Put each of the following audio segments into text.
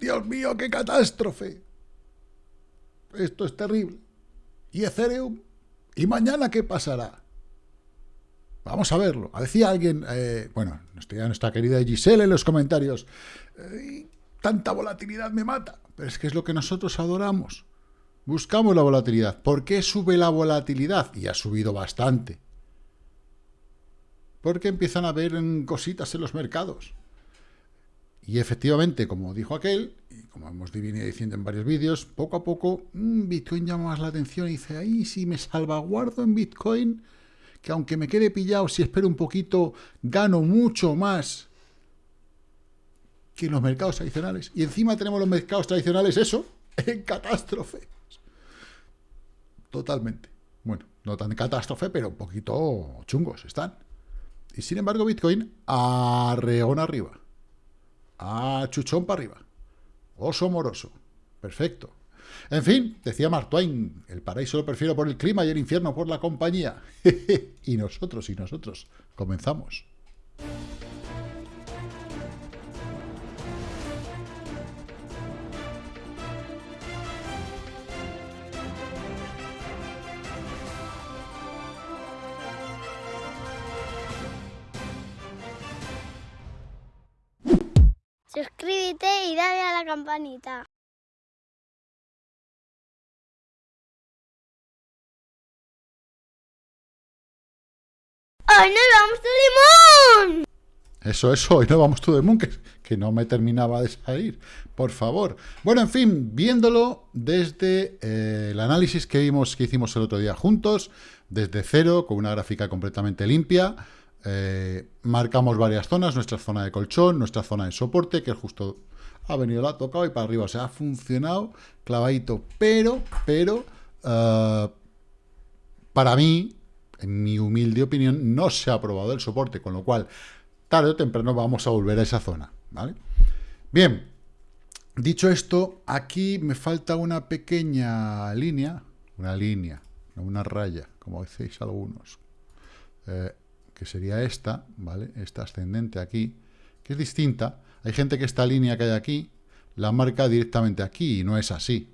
Dios mío, qué catástrofe. Esto es terrible. ¿Y Ethereum? ¿Y mañana qué pasará? Vamos a verlo. Decía alguien, eh, bueno, nuestra, querida Giselle en los comentarios, tanta volatilidad me mata. Pero es que es lo que nosotros adoramos. Buscamos la volatilidad. ¿Por qué sube la volatilidad? Y ha subido bastante. Porque empiezan a haber cositas en los mercados. Y efectivamente, como dijo aquel, y como hemos venido diciendo en varios vídeos, poco a poco mm, Bitcoin llama más la atención y dice, ahí si me salvaguardo en Bitcoin, que aunque me quede pillado, si espero un poquito, gano mucho más que los mercados tradicionales. Y encima tenemos los mercados tradicionales, eso, en catástrofe. Totalmente. Bueno, no tan catástrofe, pero un poquito chungos están. Y sin embargo, Bitcoin, arreón arriba. A chuchón para arriba. Oso moroso. Perfecto. En fin, decía Mark Twain, el paraíso lo prefiero por el clima y el infierno por la compañía. y nosotros, y nosotros, comenzamos. Suscríbete y dale a la campanita. ¡Hoy nos vamos a Limón! Eso, eso, hoy no vamos to the moon, que, que, no me terminaba de salir, por favor. Bueno, en fin, viéndolo desde eh, el análisis que vimos, que hicimos el otro día juntos, desde cero, con una gráfica completamente limpia, eh, marcamos varias zonas, nuestra zona de colchón, nuestra zona de soporte, que justo ha venido, la ha tocado y para arriba, o sea, ha funcionado clavadito, pero, pero, uh, para mí, en mi humilde opinión, no se ha aprobado el soporte, con lo cual, tarde o temprano vamos a volver a esa zona, ¿vale? Bien, dicho esto, aquí me falta una pequeña línea, una línea, una raya, como decís algunos, eh, que sería esta, ¿vale? Esta ascendente aquí, que es distinta. Hay gente que esta línea que hay aquí la marca directamente aquí y no es así,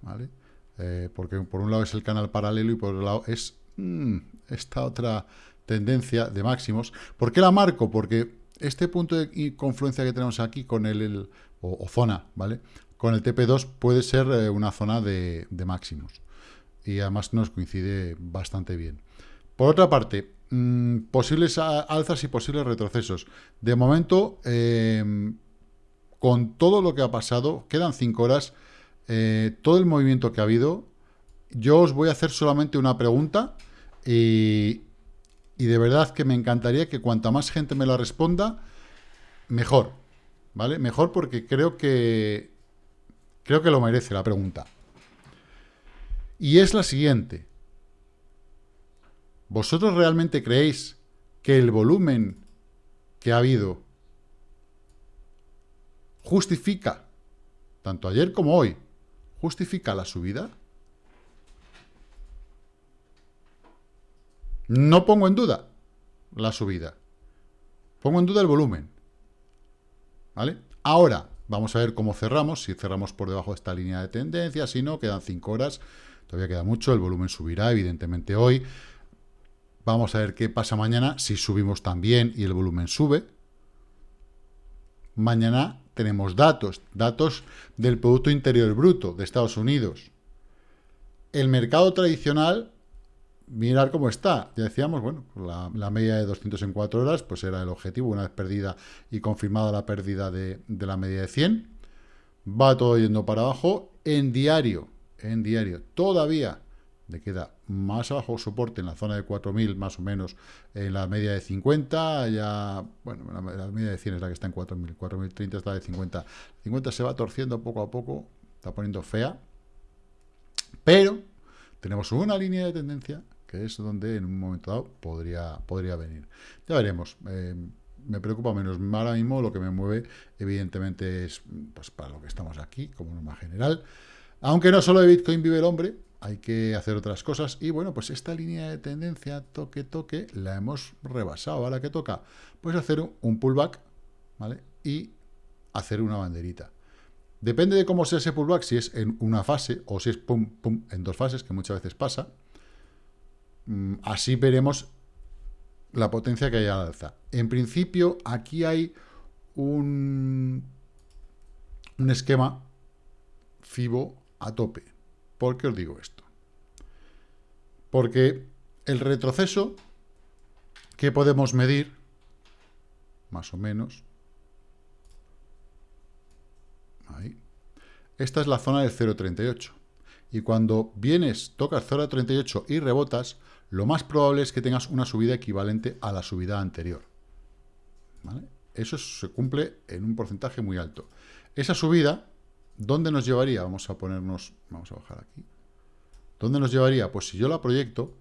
¿vale? Eh, porque por un lado es el canal paralelo y por otro lado es mm, esta otra tendencia de máximos. ¿Por qué la marco? Porque este punto de confluencia que tenemos aquí con el, o, zona, ¿vale? Con el TP2 puede ser eh, una zona de, de máximos. Y además nos coincide bastante bien. Por otra parte, Mm, posibles alzas y posibles retrocesos. De momento, em, con todo lo que ha pasado, quedan cinco horas, eh, todo el movimiento que ha habido, yo os voy a hacer solamente una pregunta y, y de verdad que me encantaría que cuanta más gente me la responda, mejor, ¿vale? Mejor porque creo que creo que lo merece la pregunta. Y es la siguiente. ¿Vosotros realmente creéis que el volumen que ha habido justifica, tanto ayer como hoy, justifica la subida? No pongo en duda la subida. Pongo en duda el volumen. ¿Vale? Ahora, vamos a ver cómo cerramos. Si cerramos por debajo de esta línea de tendencia, si no, quedan 5 horas. Todavía queda mucho. El volumen subirá, evidentemente, hoy. Vamos a ver qué pasa mañana, si subimos también y el volumen sube. Mañana tenemos datos, datos del Producto Interior Bruto de Estados Unidos. El mercado tradicional, mirar cómo está. Ya decíamos, bueno, la, media de 200 en 4 horas, pues era el objetivo, una vez perdida y confirmada la pérdida de, de la media de 100. Va todo yendo para abajo. En diario, en diario, todavía le queda más abajo soporte en la zona de 4.000 más o menos en la media de 50, ya, bueno, la, media de 100 es la que está en 4.000, 4.030 está de 50. 50 se va torciendo poco a poco, está poniendo fea, pero tenemos una línea de tendencia que es donde en un momento dado podría, podría venir. Ya veremos. Eh, me preocupa menos. Ahora mismo lo que me mueve, evidentemente, es pues, para lo que estamos aquí, como norma general. Aunque no solo de Bitcoin vive el hombre, hay que hacer otras cosas. Y bueno, pues esta línea de tendencia, toque, toque, la hemos rebasado. Ahora que toca, pues hacer un pullback, ¿vale? Y hacer una banderita. Depende de cómo sea ese pullback, si es en una fase o si es pum, pum, en dos fases, que muchas veces pasa. Mm, así veremos la potencia que hay al alza. En principio, aquí hay un, un esquema FIBO a tope. ¿Por qué os digo esto? Porque el retroceso que podemos medir, más o menos, ahí, esta es la zona del 0.38. Y cuando vienes, tocas 0.38 y rebotas, lo más probable es que tengas una subida equivalente a la subida anterior. Eso se cumple en un porcentaje muy alto. Esa subida, ¿dónde nos llevaría? Vamos a ponernos, vamos a bajar aquí. ¿Dónde nos llevaría? Pues si yo la proyecto,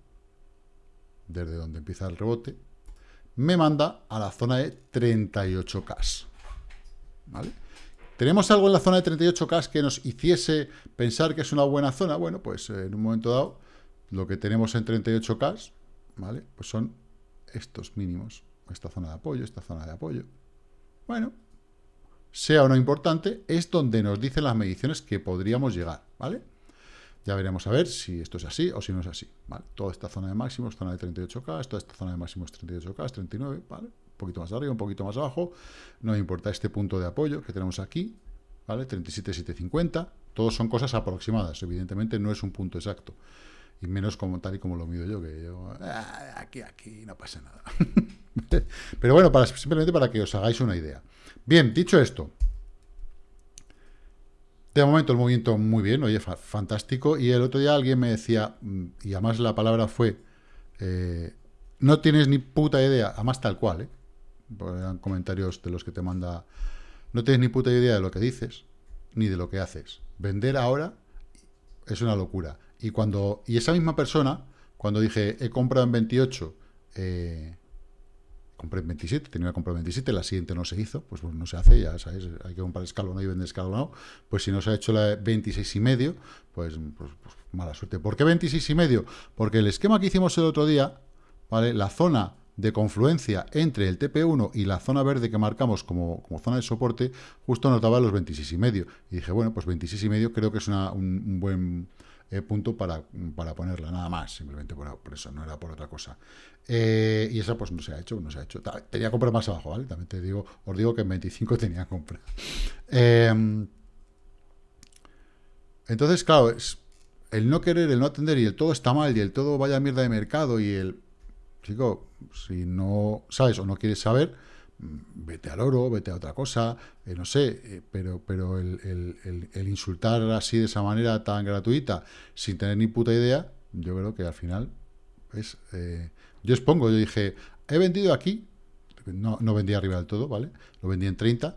desde donde empieza el rebote, me manda a la zona de 38K. ¿Vale? ¿Tenemos algo en la zona de 38K que nos hiciese pensar que es una buena zona? Bueno, pues eh, en un momento dado lo que tenemos en 38K, ¿vale? Pues son estos mínimos. Esta zona de apoyo, esta zona de apoyo. Bueno, sea o no importante, es donde nos dicen las mediciones que podríamos llegar, ¿vale? Ya veremos a ver si esto es así o si no es así, ¿vale? Toda esta zona de máximos, zona de 38K, toda esta zona de máximos 38K, 39, ¿vale? Un poquito más arriba, un poquito más abajo, no me importa este punto de apoyo que tenemos aquí, ¿vale? 37,750, todos son cosas aproximadas, evidentemente no es un punto exacto y menos como tal y como lo mido yo, que yo, ah, aquí, aquí, no pasa nada. Pero bueno, simplemente para que os hagáis una idea. Bien, dicho esto, de momento el movimiento muy bien, oye, fantástico, y el otro día alguien me decía, mm, y además la palabra fue, eh, no tienes ni puta idea, además tal cual, ¿eh? eran comentarios de los que te manda, no tienes ni puta idea de lo que dices, ni de lo que haces. Vender ahora es una locura. Y cuando y esa misma persona, cuando dije, he comprado en 28, eh, compré en 27, tenía que comprar en 27, la siguiente no se hizo, pues no se hace, ya sabes, hay que comprar escalonado y vender escalonado, pues si no se ha hecho la 26 y medio, pues, pues, pues, mala suerte. ¿Por qué 26 y medio? Porque el esquema que hicimos el otro día, ¿vale? La zona de confluencia entre el TP1 y la zona verde que marcamos como, como zona de soporte, justo nos daba los 26 y medio. Y dije, bueno, pues 26 y medio creo que es una, un buen eh, punto para, para, ponerla, nada más, simplemente por, eso, no era por otra cosa. Eh, y esa pues no se ha hecho, no se ha hecho. Tenía que comprar más abajo, ¿vale? También te digo, os digo que en 25 tenía compra. Em, entonces, claro, es el no querer, el no atender y el todo está mal y el todo vaya mierda de mercado y el... Chico, si no sabes o no quieres saber, vete al oro, vete a otra cosa, eh, no sé, eh, pero, pero el, insultar así de esa manera tan gratuita, sin tener ni puta idea, yo creo que al final es... Eh, yo expongo, yo dije, he vendido aquí, no, no vendí arriba del todo, ¿vale? Lo vendí en 30,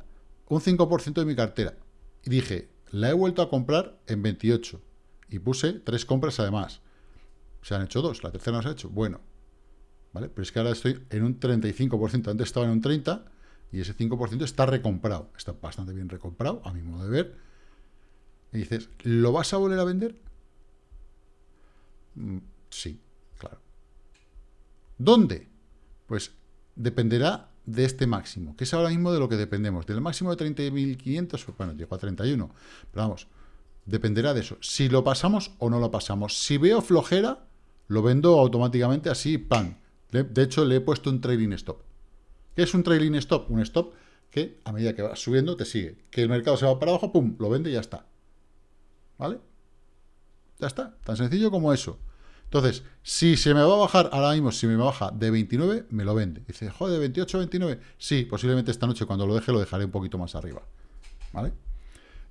un 5% de mi cartera. Y dije, la he vuelto a comprar en 28. Y puse tres compras además. Se han hecho dos, la tercera no se ha hecho. Bueno, ¿vale? Pero es que ahora estoy en un 35%, antes estaba en un 30% y ese 5% está recomprado, está bastante bien recomprado, a mi modo de ver. Y dices, ¿lo vas a volver a vender? Mm, sí, claro. ¿Dónde? Pues dependerá de este máximo, que es ahora mismo de lo que dependemos. Del máximo de 30.500, pues bueno, llegó a 31, pero vamos, dependerá de eso. Si lo pasamos o no lo pasamos. Si veo flojera, lo vendo automáticamente así, ¡pam! De hecho, le he puesto un trailing stop. ¿Qué es un trailing stop? Un stop que a medida que va subiendo te sigue. Que el mercado se va para abajo, pum, lo vende y ya está. ¿Vale? Ya está. Tan sencillo como eso. Entonces, si se me va a bajar, ahora mismo, si me baja de 29, me lo vende. Dice, joder, 28 29. Sí, posiblemente esta noche cuando lo deje, lo dejaré un poquito más arriba. ¿Vale?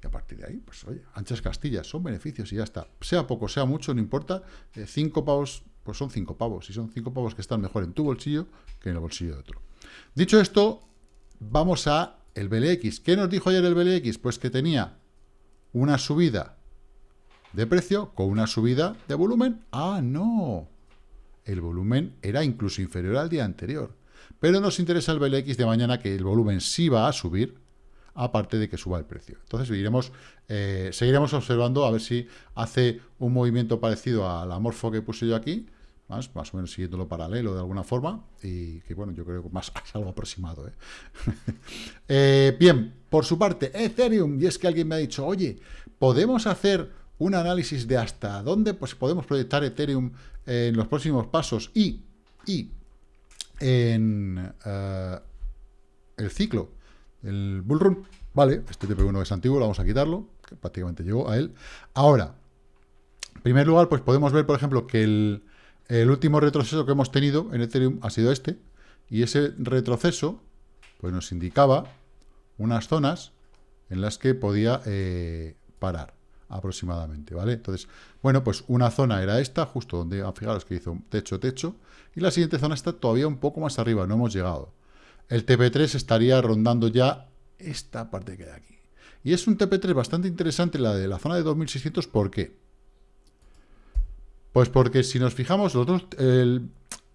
Y a partir de ahí, pues oye, anchas castillas, son beneficios y ya está. Sea poco, sea mucho, no importa. 5 eh, pavos pues son cinco pavos. Y son cinco pavos que están mejor en tu bolsillo que en el bolsillo de otro. Dicho esto, vamos a el BLX. ¿Qué nos dijo ayer el BLX? Pues que tenía una subida de precio con una subida de volumen. Ah, no. El volumen era incluso inferior al día anterior. Pero nos interesa el BLX de mañana que el volumen sí va a subir, aparte de que suba el precio. Entonces eh, seguiremos observando a ver si hace un movimiento parecido a la morfo que puse yo aquí, más, más o menos siguiéndolo paralelo de alguna forma, y que bueno, yo creo que más es algo aproximado. ¿eh? Eh, bien, por su parte, Ethereum, y es que alguien me ha dicho, oye, ¿podemos hacer un análisis de hasta dónde pues, podemos proyectar Ethereum en los próximos pasos y, y en eh, el ciclo, el bullrun? Vale, este TP1 es antiguo, lo vamos a quitarlo, prácticamente llegó a él. Ahora, en primer lugar, pues podemos ver, por ejemplo, que el, el último retroceso que hemos tenido en Ethereum ha sido este, y ese retroceso pues nos indicaba unas zonas en las que podía eh, parar aproximadamente, ¿vale? Entonces, bueno, pues una zona era esta, justo donde, ah, fijaros que hizo techo, techo, y la siguiente zona está todavía un poco más arriba, no hemos llegado. El TP3 estaría rondando ya esta parte que hay aquí. Y es un TP3 bastante interesante, la de la zona de 2600, ¿por qué? Pues porque si nos fijamos, el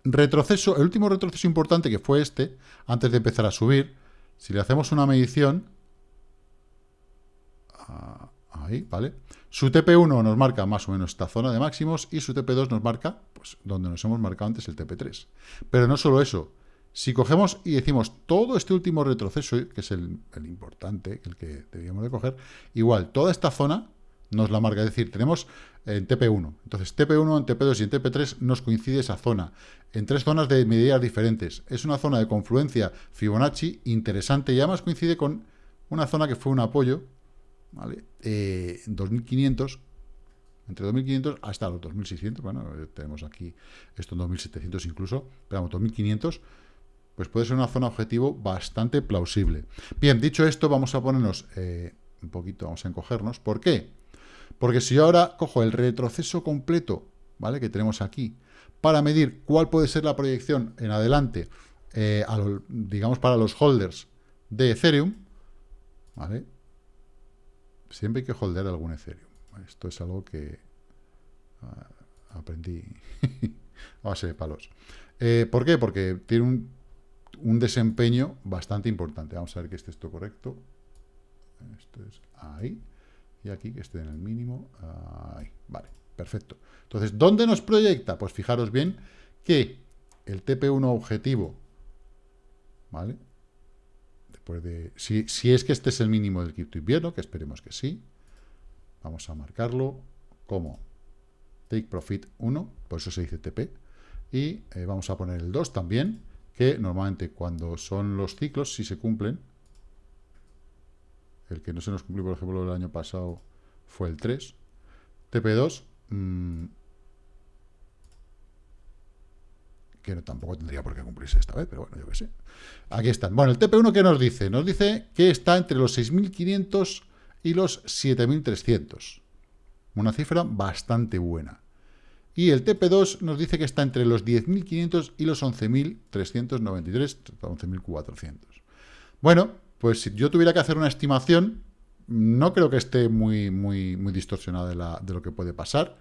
retroceso, el último retroceso importante que fue este, antes de empezar a subir, si le hacemos una medición, ah, ahí, ¿vale? Su TP1 nos marca más o menos esta zona de máximos y su TP2 nos marca, pues, donde nos hemos marcado antes el TP3. Pero no solo eso, si cogemos y decimos todo este último retroceso, que es el, el importante, el que debíamos de coger, igual, toda esta zona nos la marca. Es decir, tenemos en TP1. Entonces, TP1, en TP2 y en TP3 nos coincide esa zona. En tres zonas de medidas diferentes. Es una zona de confluencia Fibonacci interesante y además coincide con una zona que fue un apoyo, ¿vale? Eh, 2500, entre 2500 hasta los 2600, bueno, eh, tenemos aquí esto en 2700 incluso, pero vamos, 2500, pues puede ser una zona objetivo bastante plausible. Bien, dicho esto, vamos a ponernos eh, un poquito, vamos a encogernos. ¿Por qué? Porque si yo ahora cojo el retroceso completo, ¿vale? Que tenemos aquí, para medir cuál puede ser la proyección en adelante, eh, digamos, para los holders de Ethereum, ¿vale? Siempre hay que holder algún Ethereum. Esto es algo que ah, aprendí a base de palos. Eh, ¿Por qué? Porque tiene un, un, desempeño bastante importante. Vamos a ver que esté esto correcto. Esto es ahí y aquí que esté en el mínimo. Ahí, vale, perfecto. Entonces, ¿dónde nos proyecta? Pues fijaros bien que el TP1 objetivo, ¿vale? Después de, si, si es que este es el mínimo del cripto invierno, que esperemos que sí, vamos a marcarlo como take profit 1, por eso se dice TP, y eh, vamos a poner el 2 también, que normalmente cuando son los ciclos, si se cumplen, el que no se nos cumplió, por ejemplo, el año pasado fue el 3. TP2, mmm, que no, tampoco tendría por qué cumplirse esta vez, pero bueno, yo qué sé. Aquí están. Bueno, el TP1, ¿qué nos dice? Nos dice que está entre los 6.500 y los 7.300. Una cifra bastante buena. Y el TP2 nos dice que está entre los 10.500 y los 11.393, 11.400. Bueno, pues si yo tuviera que hacer una estimación, no creo que esté muy, muy, muy distorsionada de, lo que puede pasar,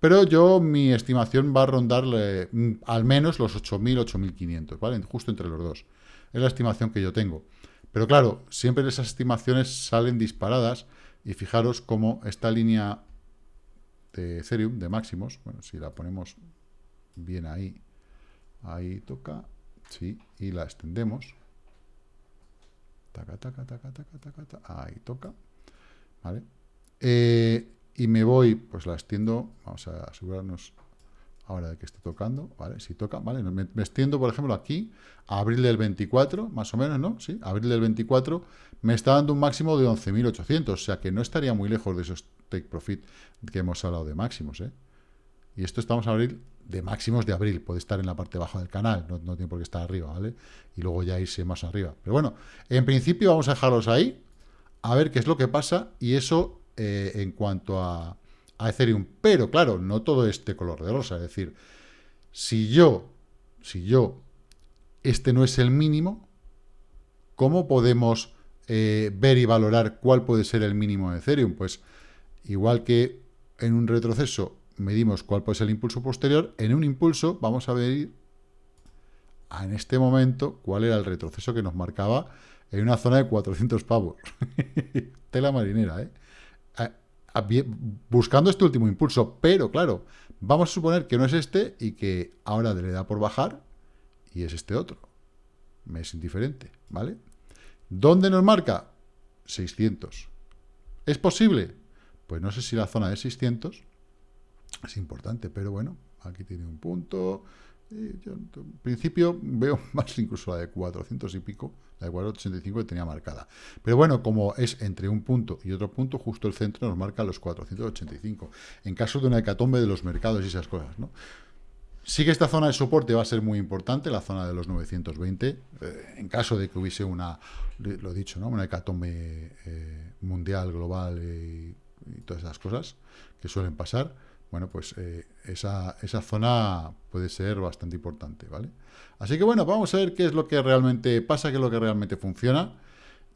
pero yo mi estimación va a rondarle mm, al menos los 8.000, 8.500, ¿vale? Justo entre los dos. Es la estimación que yo tengo. Pero claro, siempre esas estimaciones salen disparadas y fijaros cómo esta línea de Ethereum, de máximos, bueno, si la ponemos bien ahí, ahí toca, sí, y la extendemos, Taca, taca, taca, taca, taca, taca. Ahí toca. ¿Vale? Eh, y me voy, pues la extiendo. Vamos a asegurarnos ahora de que esté tocando. ¿Vale? Si toca, ¿vale? Me, extiendo, por ejemplo, aquí, a abril del 24, más o menos, ¿no? Sí, abril del 24, me está dando un máximo de 11.800. O sea que no estaría muy lejos de esos take profit que hemos hablado de máximos, ¿eh? Y esto estamos a abril de máximos de abril, puede estar en la parte baja del canal, no, tiene por qué estar arriba, ¿vale? Y luego ya irse más arriba. Pero bueno, en principio vamos a dejarlos ahí, a ver qué es lo que pasa, y eso eh, en cuanto a, a Ethereum. Pero claro, no todo este color de rosa, es decir, si yo, si yo, este no es el mínimo, ¿cómo podemos eh, ver y valorar cuál puede ser el mínimo de Ethereum? Pues igual que en un retroceso medimos cuál puede ser el impulso posterior, en un impulso vamos a ver en este momento cuál era el retroceso que nos marcaba en una zona de 400 pavos. Tela marinera, ¿eh? buscando este último impulso, pero claro, vamos a suponer que no es este y que ahora le da por bajar y es este otro. Me es indiferente, ¿vale? ¿Dónde nos marca? 600. ¿Es posible? Pues no sé si la zona de 600 es importante, pero bueno, aquí tiene un punto. yo, en principio veo más incluso la de 400 y pico, la de 485 que tenía marcada. Pero bueno, como es entre un punto y otro punto, justo el centro nos marca los 485. En caso de una hecatombe de los mercados y esas cosas, ¿no? Sí que esta zona de soporte va a ser muy importante, la zona de los 920, eh, en caso de que hubiese una, lo he dicho, ¿no? una hecatombe eh, mundial, global y, todas esas cosas que suelen pasar, bueno, pues eh, esa, esa, zona puede ser bastante importante, ¿vale? Así que bueno, vamos a ver qué es lo que realmente pasa, qué es lo que realmente funciona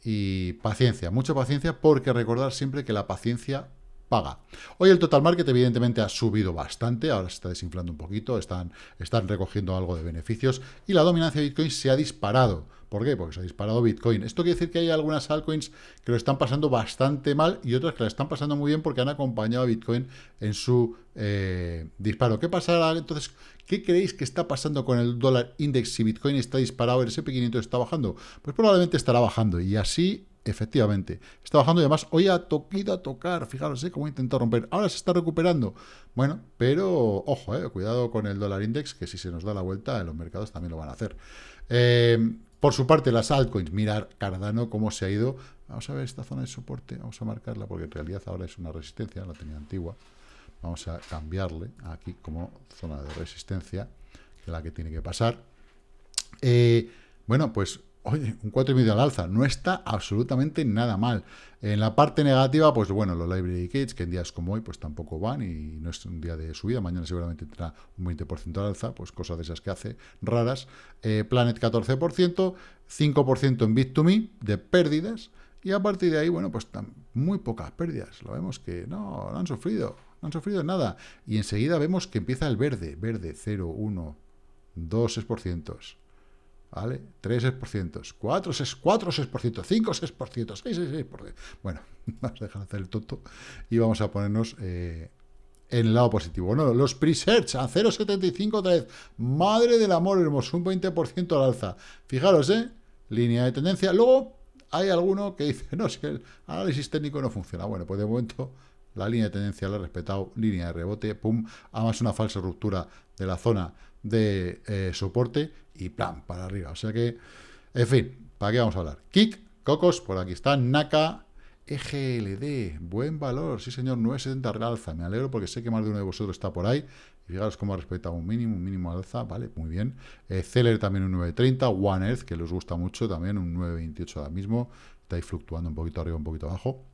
y paciencia, mucha paciencia, porque recordar siempre que la paciencia paga. Hoy el total market evidentemente ha subido bastante, ahora se está desinflando un poquito, están, están recogiendo algo de beneficios y la dominancia de Bitcoin se ha disparado. ¿Por qué? Porque se ha disparado Bitcoin. Esto quiere decir que hay algunas altcoins que lo están pasando bastante mal y otras que lo están pasando muy bien porque han acompañado a Bitcoin en su eh, disparo. ¿Qué pasará entonces? ¿Qué creéis que está pasando con el dólar index si Bitcoin está disparado, el SP500 está bajando? Pues probablemente estará bajando y así Efectivamente, está bajando y además hoy ha toquido a tocar, fijaros ¿eh? cómo intentado romper, ahora se está recuperando, bueno, pero ojo, eh, cuidado con el dólar index, que si se nos da la vuelta en los mercados también lo van a hacer. Eh, por su parte, las altcoins, mirar Cardano cómo se ha ido, vamos a ver esta zona de soporte, vamos a marcarla porque en realidad ahora es una resistencia, la tenía antigua, vamos a cambiarle aquí como zona de resistencia, que es la que tiene que pasar. Eh, bueno, pues Oye, un 4,5 al alza, no está absolutamente nada mal. En la parte negativa, pues bueno, los library kits, que en días como hoy, pues tampoco van y no es un día de subida, mañana seguramente tendrá un 20% al alza, pues cosas de esas que hace raras. Eh, Planet 14%, 5% en Bit2Me de pérdidas, y a partir de ahí, bueno, pues muy pocas pérdidas. Lo vemos que no, no han sufrido, no han sufrido nada. Y enseguida vemos que empieza el verde, verde, 0, 1, 2%. ¿Vale? 3 6%, 4 6%, 4 6%, 5 6%, 6 6%. Bueno, vamos a dejar de hacer el tonto y vamos a ponernos eh, en el lado positivo. Bueno, los pre-search a 0,75 otra vez. Madre del amor hermoso, un 20% al alza. Fijaros, ¿eh? Línea de tendencia. Luego hay alguno que dice, no, si el análisis técnico no funciona. Bueno, pues de momento la línea de tendencia la he respetado, línea de rebote, pum, además una falsa ruptura de la zona de eh, soporte y plan, para arriba. O sea que, en fin, ¿para qué vamos a hablar? Kik, Cocos, por aquí está, Naka, EGLD, buen valor, sí señor, 970 realza, me alegro porque sé que más de uno de vosotros está por ahí, y fijaros cómo ha respetado un mínimo, un mínimo alza, vale, muy bien. Eh, Celer también un 930, One Earth, que les gusta mucho, también un 928 ahora mismo, está ahí fluctuando un poquito arriba, un poquito abajo.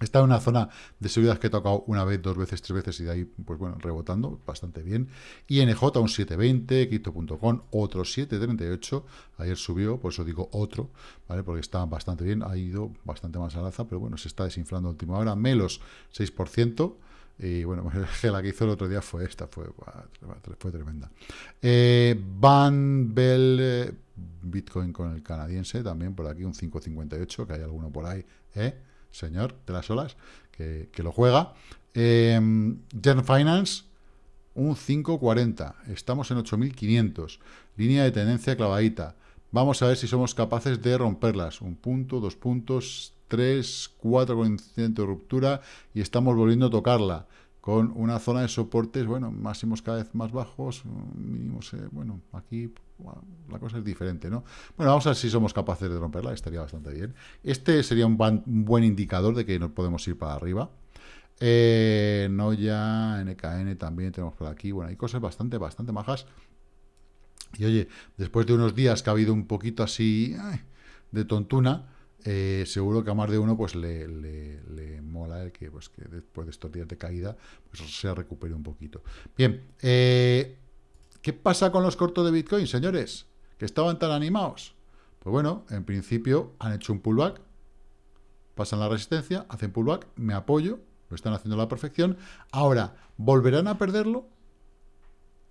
Está en una zona de seguridad que he tocado una vez, dos veces, tres veces y de ahí, pues bueno, rebotando bastante bien. INJ un 720, Quito.com otro 738, ayer subió, por eso digo otro, ¿vale? Porque está bastante bien, ha ido bastante más al alza, pero bueno, se está desinflando a última hora, Melos 6%, y bueno, la que hizo el otro día fue esta, fue, fue tremenda. Eh, Van Bell, eh, Bitcoin con el canadiense, también por aquí un 5.58, que hay alguno por ahí, ¿eh? Señor de las olas, que, lo juega. Eh, Gen Finance, un 5.40. Estamos en 8.500. Línea de tendencia clavadita. Vamos a ver si somos capaces de romperlas. Un punto, dos puntos, tres, cuatro con incidente de ruptura y estamos volviendo a tocarla con una zona de soportes, bueno, máximos cada vez más bajos, mínimos, eh, bueno, aquí la cosa es diferente, ¿no? Bueno, vamos a ver si somos capaces de romperla, estaría bastante bien. Este sería un, buen indicador de que nos podemos ir para arriba. Eh, Noya, NKN también tenemos por aquí, bueno, hay cosas bastante, bastante majas. Y oye, después de unos días que ha habido un poquito así de tontuna, eh, seguro que a más de uno pues le, mola el que, pues, que después de estos días de caída pues se recupere un poquito. Bien, eh, ¿qué pasa con los cortos de Bitcoin, señores? Que estaban tan animados. Pues bueno, en principio han hecho un pullback, pasan la resistencia, hacen pullback, me apoyo, lo están haciendo a la perfección. Ahora, ¿volverán a perderlo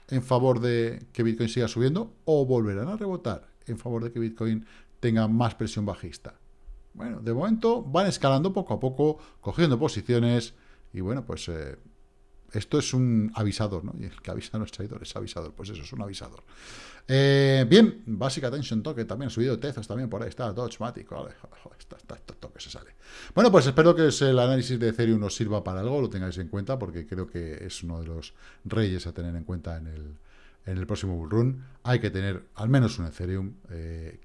en favor de que Bitcoin siga subiendo o volverán a rebotar en favor de que Bitcoin tenga más presión bajista? Bueno, de momento van escalando poco a poco, cogiendo posiciones, y bueno, pues eh, esto es un avisador, ¿no? Y el que avisa no es traidor, es avisador. Pues eso, es un avisador. Eh, bien, Basic Attention Token también, subido Tezos también por ahí, está Dodgematic, vale, está, está, está, se sale. Bueno, pues espero que el análisis de Ethereum nos sirva para algo, lo tengáis en cuenta, porque creo que es uno de los reyes a tener en cuenta en el, en el próximo bull run, hay que tener al menos un Ethereum. Eh,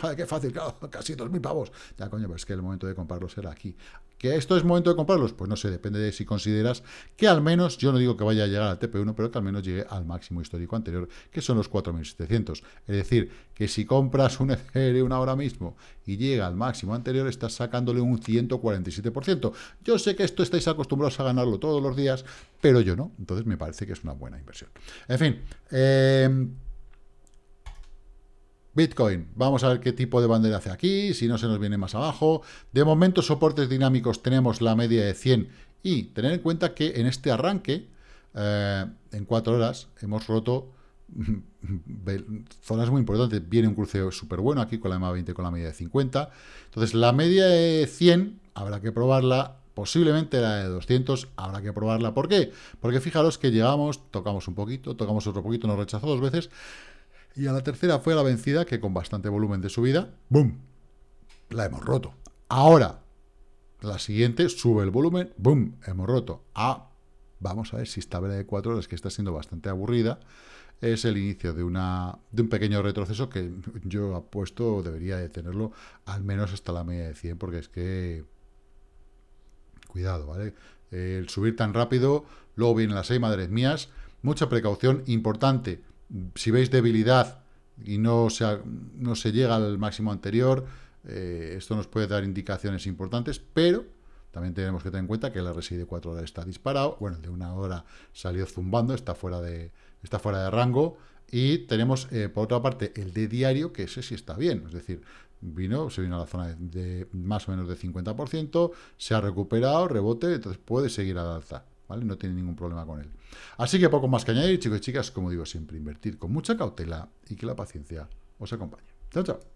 joder, qué fácil, claro, casi 2.000 pavos. Ya, coño, pero es que el momento de comprarlos será aquí. ¿Que esto es momento de comprarlos? Pues no sé, depende de si consideras que al menos, yo no digo que vaya a llegar al TP1, pero que al menos llegue al máximo histórico anterior, que son los 4.700. Es decir, que si compras un Ethereum ahora mismo y llega al máximo anterior, estás sacándole un 147%. Yo sé que esto estáis acostumbrados a ganarlo todos los días, pero yo no. Entonces me parece que es una buena inversión. En fin, eh, Bitcoin, vamos a ver qué tipo de bandera hace aquí, si no se nos viene más abajo. De momento, soportes dinámicos tenemos la media de 100 y tener en cuenta que en este arranque, eh, en 4 horas, hemos roto zonas muy importantes. Viene un cruceo súper bueno aquí con la EMA 20 con la media de 50. Entonces, la media de 100 habrá que probarla. Posiblemente la de 200 habrá que probarla. ¿Por qué? Porque fijaros que llegamos, tocamos un poquito, tocamos otro poquito, nos rechazó dos veces y a la tercera fue la vencida, que con bastante volumen de subida, ¡boom! La hemos roto. Ahora, la siguiente sube el volumen, ¡boom! Hemos roto. Ah, vamos a ver si esta vela de cuatro horas, que está siendo bastante aburrida, es el inicio de, una, de un pequeño retroceso que yo apuesto debería de tenerlo al menos hasta la media de 100, porque es que... Cuidado, ¿vale? El subir tan rápido, luego vienen las seis madres mías, mucha precaución, importante, si veis debilidad y no se, no se llega al máximo anterior, eh, esto nos puede dar indicaciones importantes, pero también tenemos que tener en cuenta que el RSI de 4 horas está disparado, bueno, el de una hora salió zumbando, está fuera de, está fuera de rango, y tenemos, eh, por otra parte, el de diario, que ese sí está bien, es decir, vino, se vino a la zona de, de más o menos de 50%, se ha recuperado, rebote, entonces puede seguir al alza. ¿Vale? No tiene ningún problema con él. Así que poco más que añadir, chicos y chicas, como digo siempre, invertir con mucha cautela y que la paciencia os acompañe. Chao, chao.